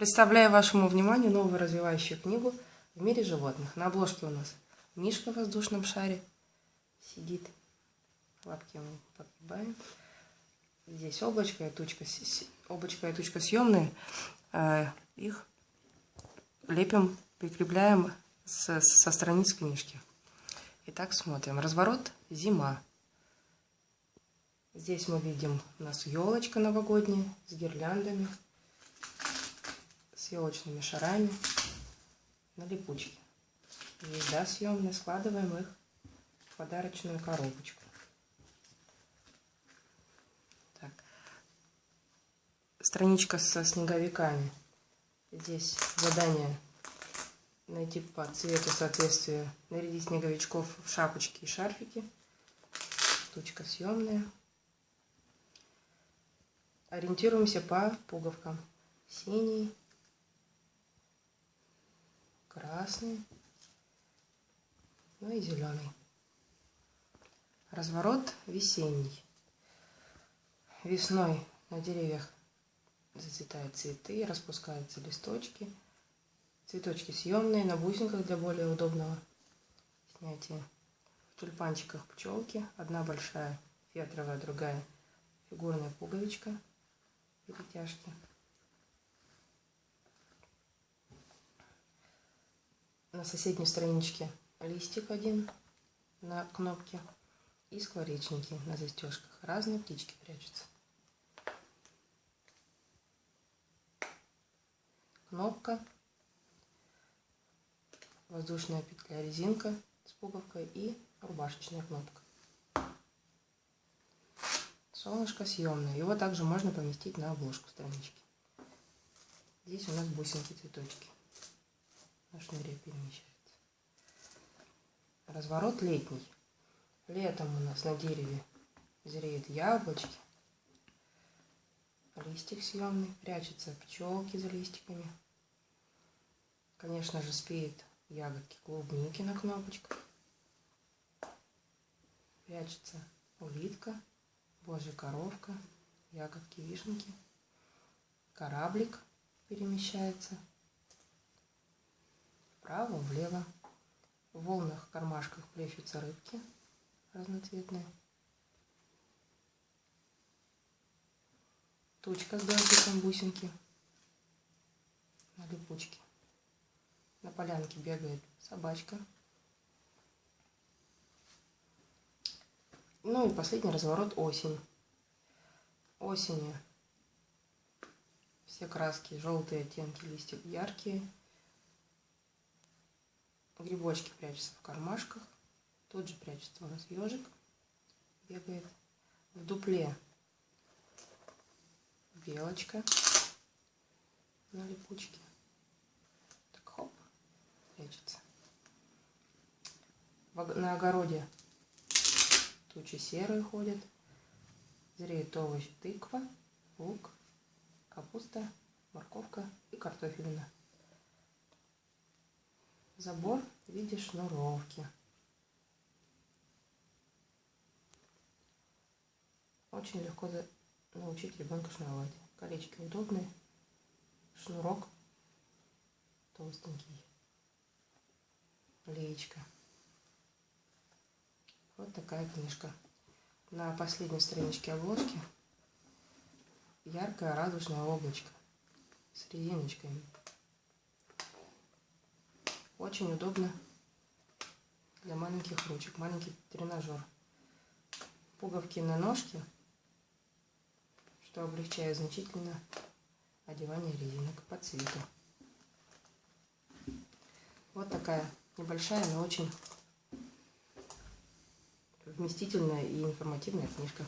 Представляю вашему вниманию новую развивающую книгу «В мире животных». На обложке у нас мишка в воздушном шаре сидит. Лапки мы подгибаем. Здесь облачко и тучка, облачко и тучка съемные. А, их лепим, прикрепляем со, со страниц книжки. Итак, смотрим. Разворот «Зима». Здесь мы видим у нас елочка новогодняя с гирляндами елочными шарами на липучке. Еда съемная, складываем их в подарочную коробочку. Так. Страничка со снеговиками. Здесь задание найти по цвету соответствия, нарядить снеговичков в шапочки и шарфики. Штучка съемная. Ориентируемся по пуговкам. Синий, красный, ну и зеленый. Разворот весенний. Весной на деревьях зацветают цветы, распускаются листочки. Цветочки съемные, на бусинках для более удобного снятия. В тюльпанчиках пчелки. Одна большая фетровая, другая фигурная пуговичка. Перетяжки. На соседней страничке листик один на кнопке и скворечники на застежках. Разные птички прячутся. Кнопка, воздушная петля, резинка с пуговкой и рубашечная кнопка. Солнышко съемное. Его также можно поместить на обложку странички. Здесь у нас бусинки, цветочки на шнуре перемещается. Разворот летний. Летом у нас на дереве зреют яблочки. Листик съемный, прячутся пчелки за листиками. Конечно же, спеют ягодки клубники на кнопочках. Прячется улитка, божья коровка, ягодки вишенки. Кораблик перемещается вправо, влево. В волнах кармашках плещутся рыбки разноцветные. Тучка с галстуком бусинки на липучке. На полянке бегает собачка. Ну и последний разворот осень. Осенью все краски, желтые оттенки листьев яркие. Грибочки прячутся в кармашках. Тут же прячется у нас ежик. Бегает в дупле. Белочка на липучке. Так, хоп, прячется. На огороде тучи серые ходят. Зреют овощи тыква, лук, капуста, морковка и картофелина забор в виде шнуровки. Очень легко научить ребенка шнуровать. Колечки удобные, шнурок толстенький, леечка. Вот такая книжка. На последней страничке обложки яркое радужное облачко с резиночками. Очень удобно для маленьких ручек. Маленький тренажер. Пуговки на ножке, что облегчает значительно одевание резинок по цвету. Вот такая небольшая, но очень вместительная и информативная книжка.